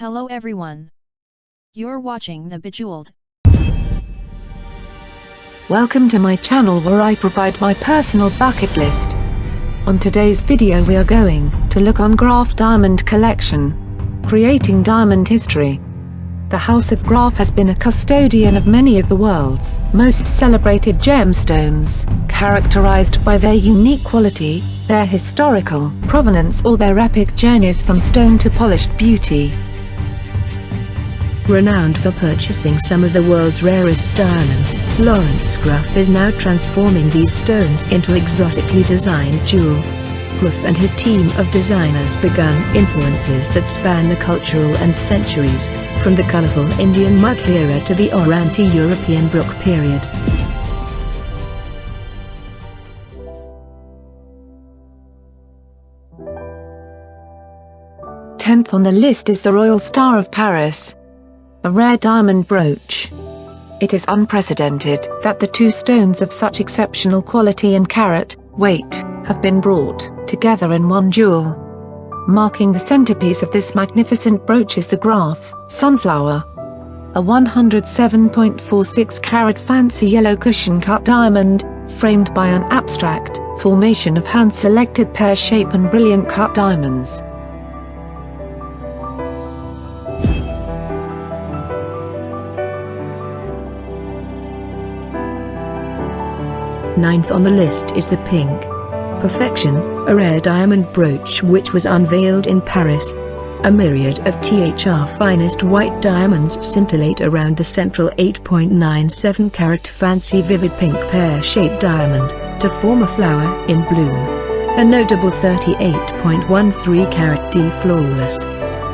Hello everyone. You're watching The Bejeweled. Welcome to my channel where I provide my personal bucket list. On today's video we are going to look on Graff Diamond Collection. Creating Diamond History. The House of Graff has been a custodian of many of the world's most celebrated gemstones, characterized by their unique quality, their historical provenance or their epic journeys from stone to polished beauty. Renowned for purchasing some of the world's rarest diamonds, Laurence Graff is now transforming these stones into exotically designed jewel. Graff and his team of designers begun influences that span the cultural and centuries, from the colorful Indian Mughal era to the Oranti-European Baroque period. Tenth on the list is the Royal Star of Paris. A rare diamond brooch. It is unprecedented that the two stones of such exceptional quality and carat, weight, have been brought together in one jewel. Marking the centerpiece of this magnificent brooch is the Graff Sunflower. A 107.46 carat fancy yellow cushion cut diamond, framed by an abstract formation of hand-selected pear-shape and brilliant cut diamonds. Ninth on the list is the pink Perfection, a rare diamond brooch which was unveiled in Paris. A myriad of THR finest white diamonds scintillate around the central 8.97 carat fancy vivid pink pear-shaped diamond, to form a flower in bloom. A notable 38.13 carat D flawless,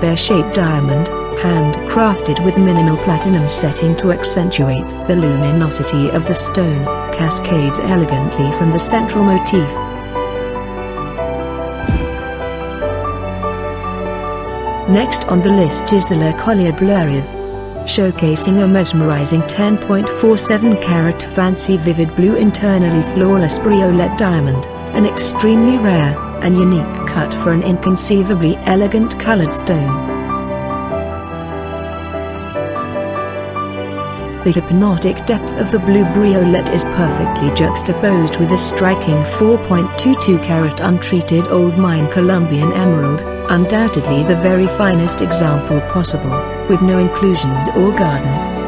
pear-shaped diamond, handcrafted with minimal platinum setting to accentuate the luminosity of the stone, cascades elegantly from the central motif. Next on the list is the Le Collier showcasing a mesmerizing 10.47 carat fancy vivid blue internally flawless briolette diamond, an extremely rare and unique cut for an inconceivably elegant colored stone. The hypnotic depth of the blue briolette is perfectly juxtaposed with a striking 4.22 carat untreated old mine Colombian emerald, undoubtedly the very finest example possible, with no inclusions or garden.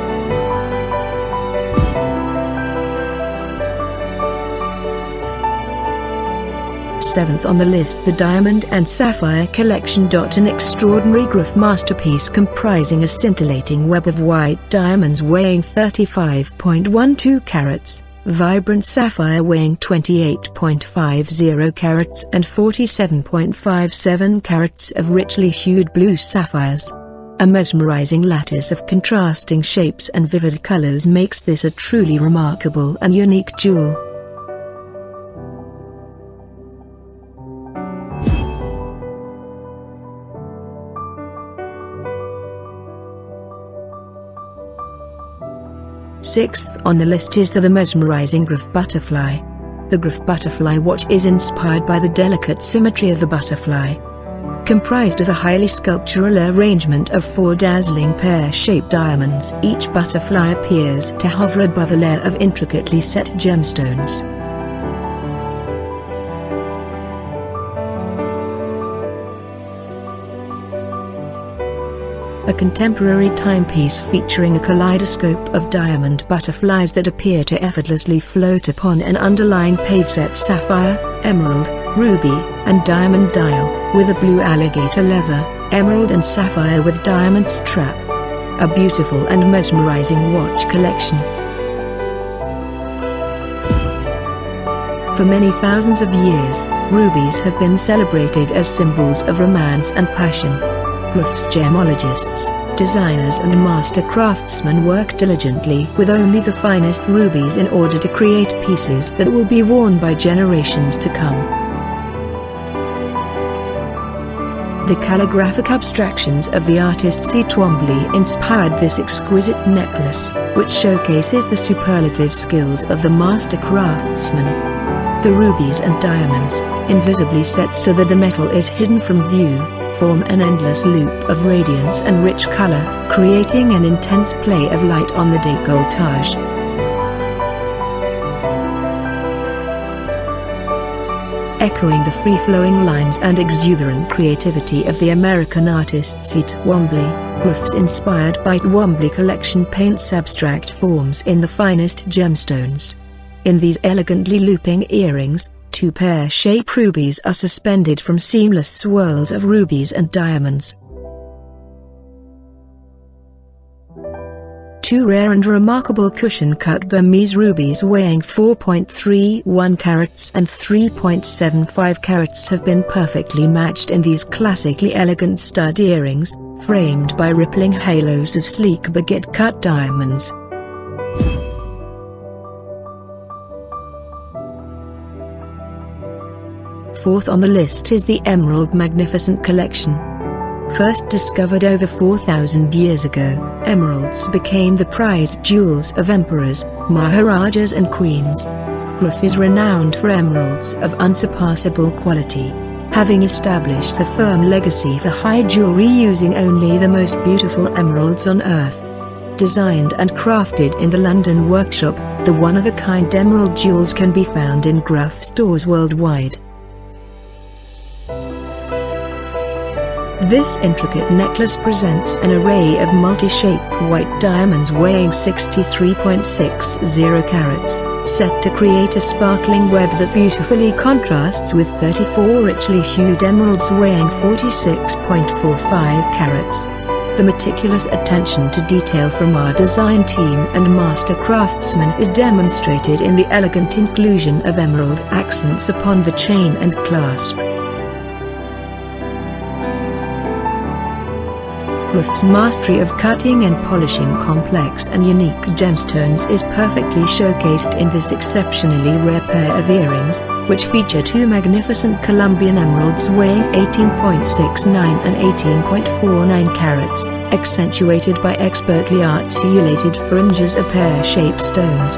Seventh on the list the Diamond and Sapphire Collection. An extraordinary Graff masterpiece comprising a scintillating web of white diamonds weighing 35.12 carats, vibrant sapphire weighing 28.50 carats and 47.57 carats of richly hued blue sapphires. A mesmerizing lattice of contrasting shapes and vivid colors makes this a truly remarkable and unique jewel. Sixth on the list is the, the mesmerizing Graff butterfly. The Graff butterfly watch is inspired by the delicate symmetry of the butterfly. Comprised of a highly sculptural arrangement of four dazzling pear-shaped diamonds, each butterfly appears to hover above a layer of intricately set gemstones. A contemporary timepiece featuring a kaleidoscope of diamond butterflies that appear to effortlessly float upon an underlying paveset sapphire, emerald, ruby, and diamond dial, with a blue alligator leather, emerald and sapphire with diamond strap. A beautiful and mesmerizing watch collection. For many thousands of years, rubies have been celebrated as symbols of romance and passion. Graff's gemologists, designers and master craftsmen work diligently with only the finest rubies in order to create pieces that will be worn by generations to come. The calligraphic abstractions of the artist Cy Twombly inspired this exquisite necklace, which showcases the superlative skills of the master craftsman. The rubies and diamonds, invisibly set so that the metal is hidden from view, form an endless loop of radiance and rich color, creating an intense play of light on the décolletage. Echoing the free-flowing lines and exuberant creativity of the American artist at Twombly, Graff's inspired by Twombly collection paints abstract forms in the finest gemstones. In these elegantly looping earrings, two pear-shaped rubies are suspended from seamless swirls of rubies and diamonds. Two rare and remarkable cushion-cut Burmese rubies weighing 4.31 carats and 3.75 carats have been perfectly matched in these classically elegant stud earrings, framed by rippling halos of sleek baguette-cut diamonds. Fourth on the list is the Emerald Magnificent Collection. First discovered over 4,000 years ago, emeralds became the prized jewels of emperors, maharajas and queens. Graff is renowned for emeralds of unsurpassable quality, having established a firm legacy for high jewelry using only the most beautiful emeralds on earth. Designed and crafted in the London workshop, the one-of-a-kind emerald jewels can be found in Graff stores worldwide. This intricate necklace presents an array of multi-shaped white diamonds weighing 63.60 carats, set to create a sparkling web that beautifully contrasts with 34 richly hued emeralds weighing 46.45 carats. The meticulous attention to detail from our design team and master craftsmen is demonstrated in the elegant inclusion of emerald accents upon the chain and clasp. Graff's mastery of cutting and polishing complex and unique gemstones is perfectly showcased in this exceptionally rare pair of earrings, which feature two magnificent Colombian emeralds weighing 18.69 and 18.49 carats, accentuated by expertly articulated fringes of pear-shaped stones.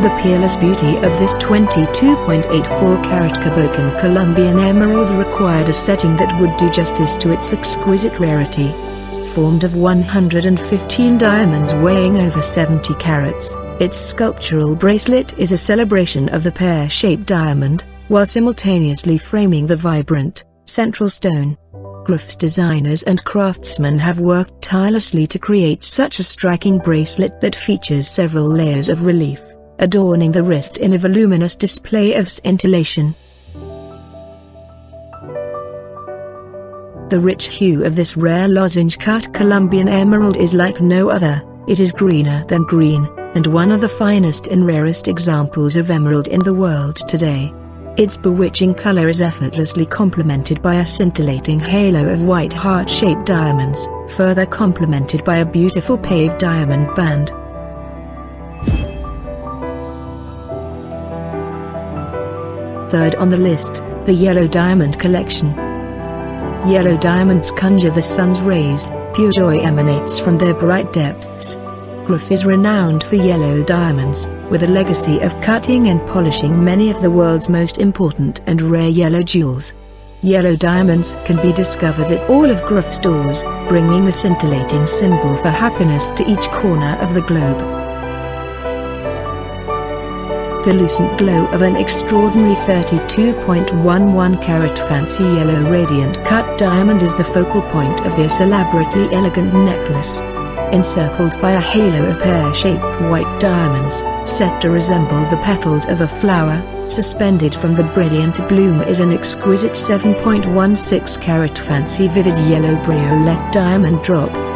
The peerless beauty of this 22.84 carat cabochon Colombian emerald required a setting that would do justice to its exquisite rarity. Formed of 115 diamonds weighing over 70 carats, its sculptural bracelet is a celebration of the pear-shaped diamond, while simultaneously framing the vibrant, central stone. Graff's designers and craftsmen have worked tirelessly to create such a striking bracelet that features several layers of relief adorning the wrist in a voluminous display of scintillation. The rich hue of this rare lozenge-cut Colombian emerald is like no other, it is greener than green, and one of the finest and rarest examples of emerald in the world today. Its bewitching color is effortlessly complemented by a scintillating halo of white heart-shaped diamonds, further complemented by a beautiful paved diamond band. Third on the list, the Yellow Diamond Collection. Yellow diamonds conjure the sun's rays, pure joy emanates from their bright depths. Graff is renowned for yellow diamonds, with a legacy of cutting and polishing many of the world's most important and rare yellow jewels. Yellow diamonds can be discovered at all of Graff stores, bringing a scintillating symbol for happiness to each corner of the globe. The lucent glow of an extraordinary 32.11 carat fancy yellow radiant cut diamond is the focal point of this elaborately elegant necklace. Encircled by a halo of pear-shaped white diamonds, set to resemble the petals of a flower, suspended from the brilliant bloom is an exquisite 7.16 carat fancy vivid yellow briolette diamond drop.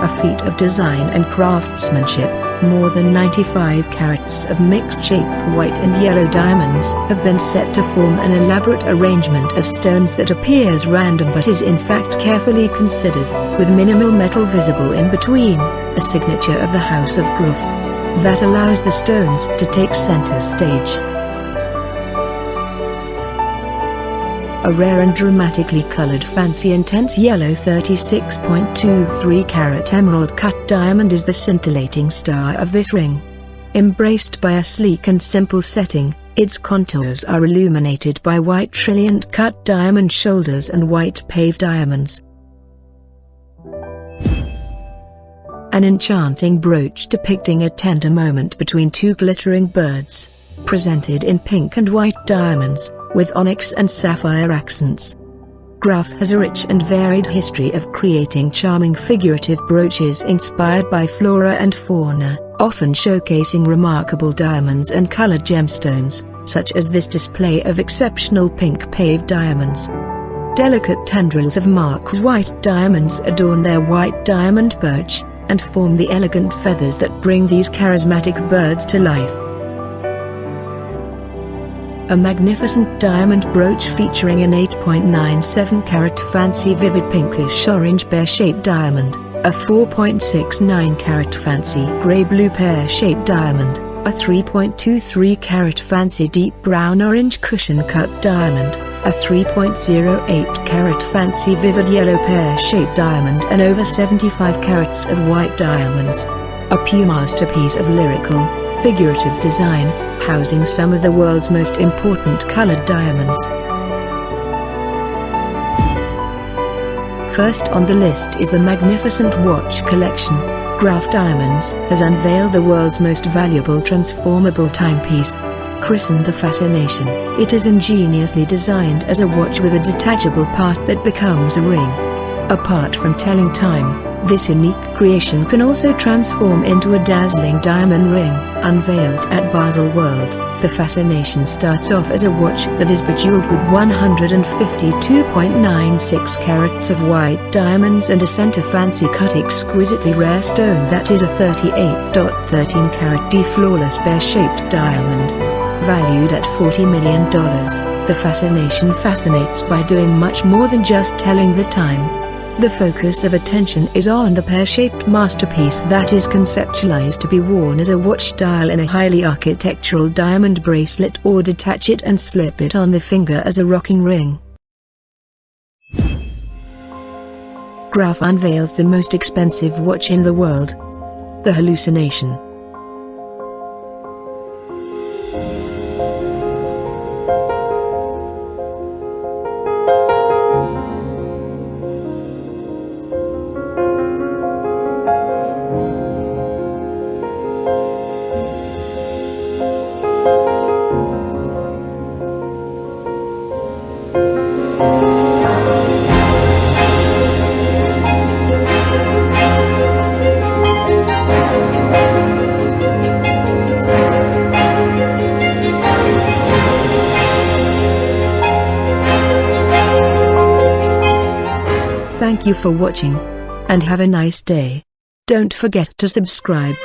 A feat of design and craftsmanship, more than 95 carats of mixed-shape white and yellow diamonds have been set to form an elaborate arrangement of stones that appears random but is in fact carefully considered, with minimal metal visible in between, a signature of the House of Graff. That allows the stones to take center stage. A rare and dramatically colored fancy intense yellow 36.23 carat emerald cut diamond is the scintillating star of this ring. Embraced by a sleek and simple setting, its contours are illuminated by white trilliant cut diamond shoulders and white paved diamonds. An enchanting brooch depicting a tender moment between two glittering birds, presented in pink and white diamonds, with onyx and sapphire accents. Graff has a rich and varied history of creating charming figurative brooches inspired by flora and fauna, often showcasing remarkable diamonds and colored gemstones, such as this display of exceptional pink paved diamonds. Delicate tendrils of marquise white diamonds adorn their white diamond brooch, and form the elegant feathers that bring these charismatic birds to life. A magnificent diamond brooch featuring an 8.97 carat fancy vivid pinkish orange pear-shaped diamond, a 4.69 carat fancy grey-blue pear-shaped diamond, a 3.23 carat fancy deep brown orange cushion cut diamond, a 3.08 carat fancy vivid yellow pear-shaped diamond and over 75 carats of white diamonds. A pure masterpiece of lyrical, figurative design, housing some of the world's most important colored diamonds. First on the list is the magnificent watch collection. Graff Diamonds has unveiled the world's most valuable transformable timepiece. Christened the Fascination, it is ingeniously designed as a watch with a detachable part that becomes a ring. Apart from telling time, this unique creation can also transform into a dazzling diamond ring. Unveiled at Basel World. the Fascination starts off as a watch that is bejeweled with 152.96 carats of white diamonds and a center fancy cut exquisitely rare stone that is a 38.13 carat D flawless pear-shaped diamond. Valued at $40 million, the Fascination fascinates by doing much more than just telling the time. The focus of attention is on the pear-shaped masterpiece that is conceptualized to be worn as a watch dial in a highly architectural diamond bracelet or detach it and slip it on the finger as a rocking ring. Graff unveils the most expensive watch in the world. The Hallucination. you for watching. And have a nice day. Don't forget to subscribe.